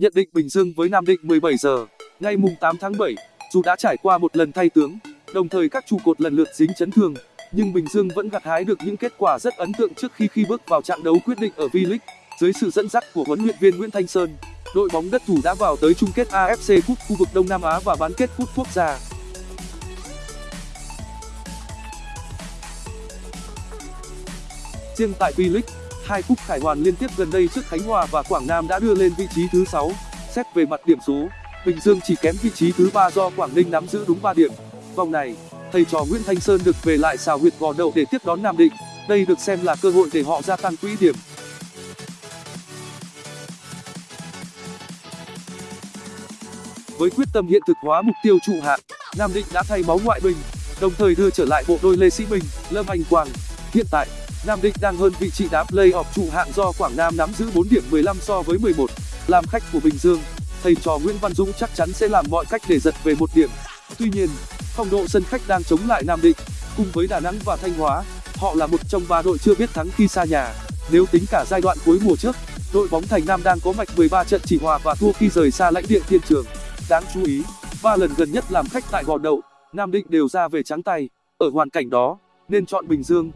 Nhận định Bình Dương với Nam Định 17 giờ, ngày mùng 8 tháng 7, dù đã trải qua một lần thay tướng, đồng thời các trụ cột lần lượt dính chấn thương, nhưng Bình Dương vẫn gặt hái được những kết quả rất ấn tượng trước khi khi bước vào trận đấu quyết định ở V-League. Dưới sự dẫn dắt của huấn luyện viên Nguyễn Thanh Sơn, đội bóng đất thủ đã vào tới chung kết AFC Cup khu vực Đông Nam Á và bán kết Cup quốc gia. Riêng tại V-League, hai cúp khải hoàn liên tiếp gần đây trước Khánh Hòa và Quảng Nam đã đưa lên vị trí thứ 6. Xét về mặt điểm số, Bình Dương chỉ kém vị trí thứ 3 do Quảng Ninh nắm giữ đúng 3 điểm. Vòng này, thầy trò Nguyễn Thanh Sơn được về lại xào huyệt gò đậu để tiếp đón Nam Định. Đây được xem là cơ hội để họ gia tăng quỹ điểm. Với quyết tâm hiện thực hóa mục tiêu trụ hạng, Nam Định đã thay máu ngoại binh, đồng thời đưa trở lại bộ đôi Lê Sĩ Bình, Lâm Anh Quang. Hiện tại, Nam Định đang hơn vị trí đá play-off trụ hạng do Quảng Nam nắm giữ 4 điểm 15 so với 11. Làm khách của Bình Dương, thầy trò Nguyễn Văn Dũng chắc chắn sẽ làm mọi cách để giật về một điểm. Tuy nhiên, phong độ sân khách đang chống lại Nam Định, cùng với Đà Nẵng và Thanh Hóa, họ là một trong ba đội chưa biết thắng khi xa nhà. Nếu tính cả giai đoạn cuối mùa trước, đội bóng Thành Nam đang có mạch 13 trận chỉ hòa và thua khi rời xa lãnh địa thiên trường. Đáng chú ý, ba lần gần nhất làm khách tại Gò Đậu, Nam Định đều ra về trắng tay. Ở hoàn cảnh đó, nên chọn Bình Dương.